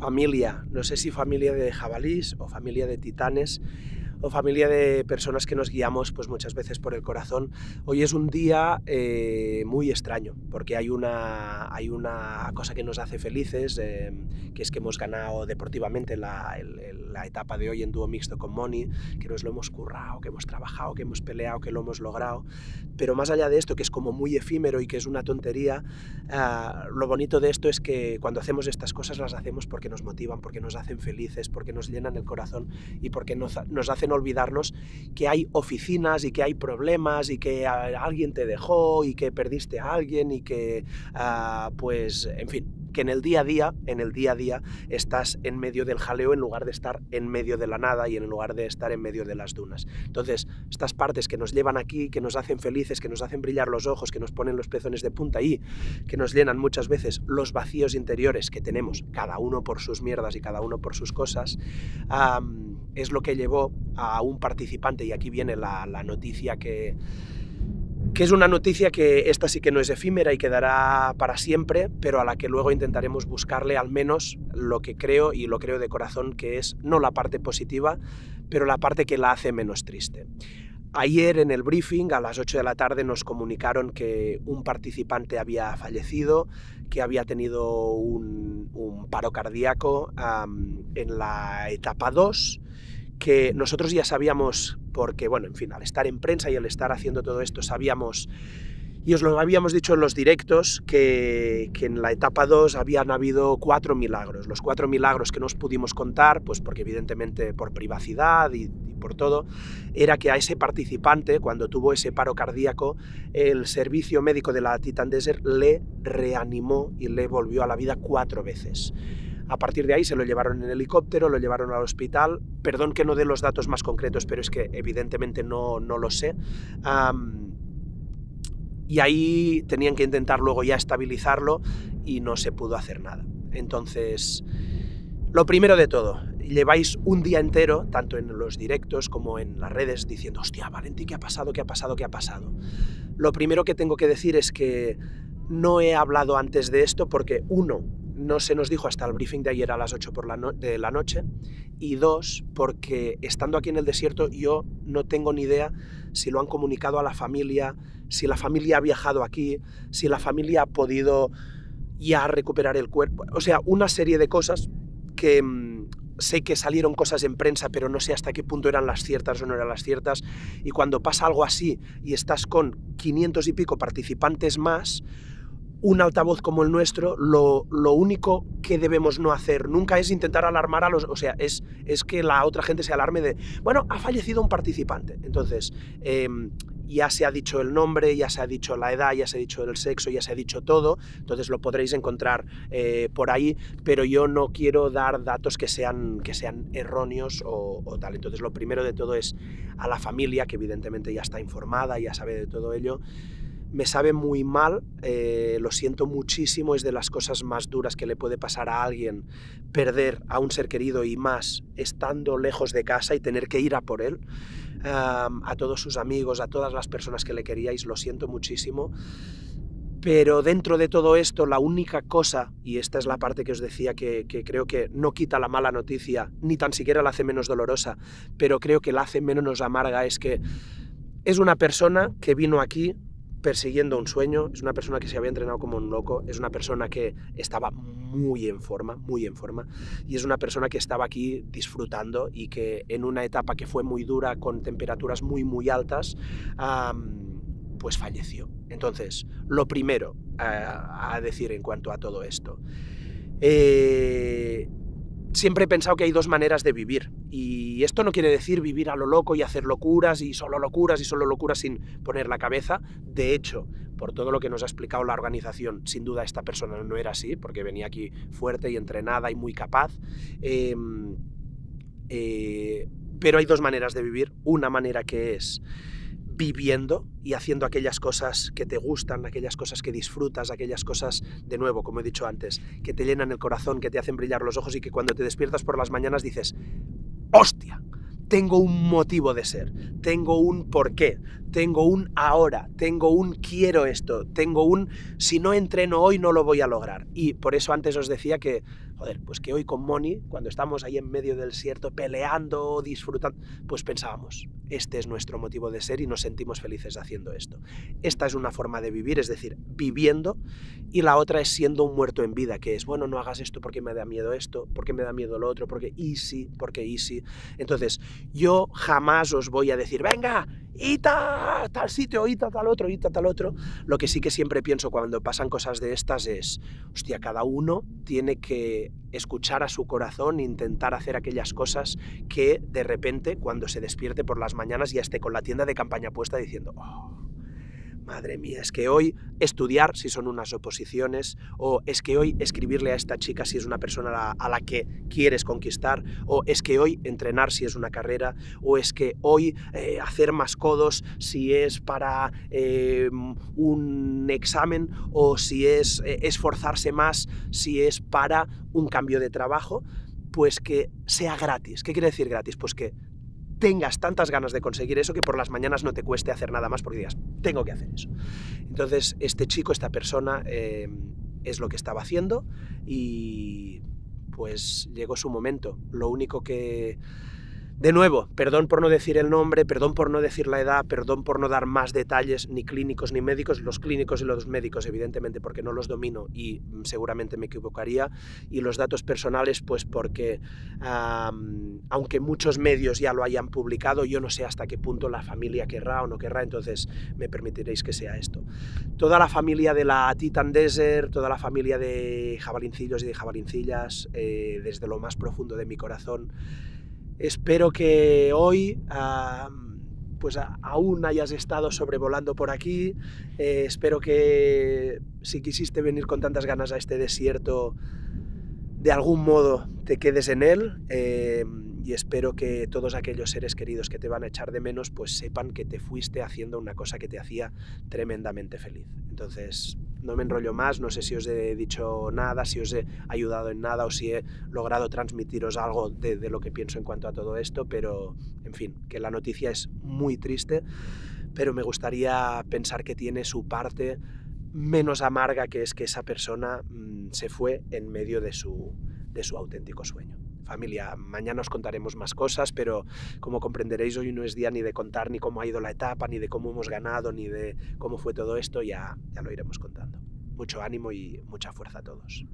familia, no sé si familia de jabalís o familia de titanes, o familia de personas que nos guiamos pues muchas veces por el corazón. Hoy es un día eh, muy extraño porque hay una, hay una cosa que nos hace felices, eh, que es que hemos ganado deportivamente la, la, etapa de hoy en dúo mixto con Moni, que nos lo hemos currado, que hemos trabajado, que hemos peleado, que lo hemos logrado. Pero más allá de esto, que es como muy efímero y que es una tontería, uh, lo bonito de esto es que cuando hacemos estas cosas las hacemos porque nos motivan, porque nos hacen felices, porque nos llenan el corazón y porque nos, nos hacen olvidarnos que hay oficinas y que hay problemas y que alguien te dejó y que perdiste a alguien y que, uh, pues, en fin, que en el día a día, en el día a día, estás en medio del jaleo en lugar de estar en medio de la nada y en lugar de estar en medio de las dunas. Entonces, estas partes que nos llevan aquí, que nos hacen felices, que nos hacen brillar los ojos, que nos ponen los pezones de punta y que nos llenan muchas veces los vacíos interiores que tenemos, cada uno por sus mierdas y cada uno por sus cosas, es lo que llevó a un participante, y aquí viene la, la noticia que que es una noticia que esta sí que no es efímera y quedará para siempre, pero a la que luego intentaremos buscarle al menos lo que creo, y lo creo de corazón, que es no la parte positiva, pero la parte que la hace menos triste. Ayer en el briefing, a las 8 de la tarde, nos comunicaron que un participante había fallecido, que había tenido un, paro cardíaco en la etapa 2, que nosotros ya sabíamos, porque, bueno, en fin, al estar en prensa y al estar haciendo todo esto, sabíamos, y os lo habíamos dicho en los directos, que, que en la etapa 2 habían habido cuatro milagros. Los cuatro milagros que nos pudimos contar, pues porque evidentemente por privacidad y, y por todo, era que a ese participante, cuando tuvo ese paro cardíaco, el servicio médico de la Titan Desert le reanimó y le volvió a la vida cuatro veces. A partir de ahí se lo llevaron en helicóptero, lo llevaron al hospital. Perdón que no dé los datos más concretos, pero es que evidentemente no, no lo sé. Y ahí tenían que intentar luego ya estabilizarlo y no se pudo hacer nada. Entonces, lo primero de todo, lleváis un día entero, tanto en los directos como en las redes, diciendo, hostia, Valenti, ¿qué ha pasado? ¿Qué ha pasado? ¿Qué ha pasado? Lo primero que tengo que decir es que no he hablado antes de esto porque, uno, no se nos dijo hasta el briefing de ayer a las 8 por la de la noche, y dos, porque estando aquí en el desierto yo no tengo ni idea si lo han comunicado a la familia, si la familia ha viajado aquí, si la familia ha podido ya recuperar el cuerpo, o sea, una serie de cosas que mmm, sé que salieron cosas en prensa, pero no sé hasta qué punto eran las ciertas o no eran las ciertas, y cuando pasa algo así y estás con 500 y pico participantes más, un altavoz como el nuestro, lo, lo, único que debemos no hacer nunca es intentar alarmar a los... O sea, es, es que la otra gente se alarme de, bueno, ha fallecido un participante. Entonces, eh, ya se ha dicho el nombre, ya se ha dicho la edad, ya se ha dicho el sexo, ya se ha dicho todo, entonces lo podréis encontrar eh, por ahí, pero yo no quiero dar datos que sean, que sean erróneos o, o tal. Entonces lo primero de todo es a la familia, que evidentemente ya está informada, ya sabe de todo ello, me sabe muy mal, eh, lo siento muchísimo, es de las cosas más duras que le puede pasar a alguien perder a un ser querido y más estando lejos de casa y tener que ir a por él. A todos sus amigos, a todas las personas que le queríais, lo siento muchísimo. Pero dentro de todo esto, la única cosa, y esta es la parte que os decía que, que, creo que no quita la mala noticia, ni tan siquiera la hace menos dolorosa, pero creo que la hace menos amarga, es que es una persona que vino aquí persiguiendo un sueño, es una persona que se había entrenado como un loco, es una persona que estaba muy en forma, muy en forma, y es una persona que estaba aquí disfrutando y que en una etapa que fue muy dura, con temperaturas muy, muy altas, pues falleció. Entonces, lo primero uh, a decir en cuanto a todo esto. Eh, siempre he pensado que hay dos maneras de vivir. Y esto no quiere decir vivir a lo loco y hacer locuras y solo locuras y solo locuras sin poner la cabeza. De hecho, por todo lo que nos ha explicado la organización, sin duda esta persona no era así, porque venía aquí fuerte y entrenada y muy capaz. Eh, eh, pero hay dos maneras de vivir. Una manera que es viviendo y haciendo aquellas cosas que te gustan, aquellas cosas que disfrutas, aquellas cosas, de nuevo, como he dicho antes, que te llenan el corazón, que te hacen brillar los ojos y que cuando te despiertas por las mañanas dices, ¡hostia! Tengo un motivo de ser, tengo un porqué, tengo un ahora, tengo un quiero esto, tengo un si no entreno hoy no lo voy a lograr. Y por eso antes os decía que, joder, pues que hoy con Moni, cuando estamos ahí en medio del desierto peleando, disfrutando, pues pensábamos, este es nuestro motivo de ser y nos sentimos felices haciendo esto. Esta es una forma de vivir, es decir, viviendo, y la otra es siendo un muerto en vida, que es, bueno, no hagas esto porque me da miedo esto, porque me da miedo lo otro, porque easy, porque easy. Entonces, yo jamás os voy a decir, venga, ita, tal sitio, ita, tal otro, ita, tal otro. Lo que sí que siempre pienso cuando pasan cosas de estas es, hostia, cada uno tiene que escuchar a su corazón, intentar hacer aquellas cosas que de repente, cuando se despierte por las mañanas, ya esté con la tienda de campaña puesta diciendo, oh, madre mía, es que hoy estudiar si son unas oposiciones, o es que hoy escribirle a esta chica si es una persona a la, que quieres conquistar, o es que hoy entrenar si es una carrera, o es que hoy eh, hacer más codos si es para em, un examen, o si es eh, esforzarse más si es para un cambio de trabajo, pues que sea gratis. ¿Qué quiere decir gratis? Pues que tengas tantas ganas de conseguir eso que por las mañanas no te cueste hacer nada más porque digas, tengo que hacer eso. Entonces, este chico, esta persona, eh, es lo que estaba haciendo y pues llegó su momento. Lo único que de nuevo, perdón por no decir el nombre, perdón por no decir la edad, perdón por no dar más detalles, ni clínicos ni médicos, los clínicos y los médicos evidentemente porque no los domino y mm, seguramente me equivocaría, y los datos personales pues porque aunque muchos medios ya lo hayan publicado, yo no sé hasta qué punto la familia querrá o no querrá, entonces me permitiréis que sea esto. Toda la familia de la Titan Desert, toda la familia de jabalincillos y de jabalincillas, eh, desde lo más profundo de mi corazón, Espero que hoy pues aún hayas estado sobrevolando por aquí. Eh, espero que si quisiste venir con tantas ganas a este desierto, de algún modo te quedes en él. Eh, y espero que todos aquellos seres queridos que te van a echar de menos, pues sepan que te fuiste haciendo una cosa que te hacía tremendamente feliz. Entonces, no me enrollo más, no sé si os he dicho nada, si os he ayudado en nada o si he logrado transmitiros algo de, lo que pienso en cuanto a todo esto, pero en fin, que la noticia es muy triste, pero me gustaría pensar que tiene su parte menos amarga, que es que esa persona mm, se fue en medio de su, de su auténtico sueño. Familia, mañana os contaremos más cosas, pero como comprenderéis, hoy no es día ni de contar ni cómo ha ido la etapa, ni de cómo hemos ganado, ni de cómo fue todo esto, ya, ya lo iremos contando. Mucho ánimo y mucha fuerza a todos.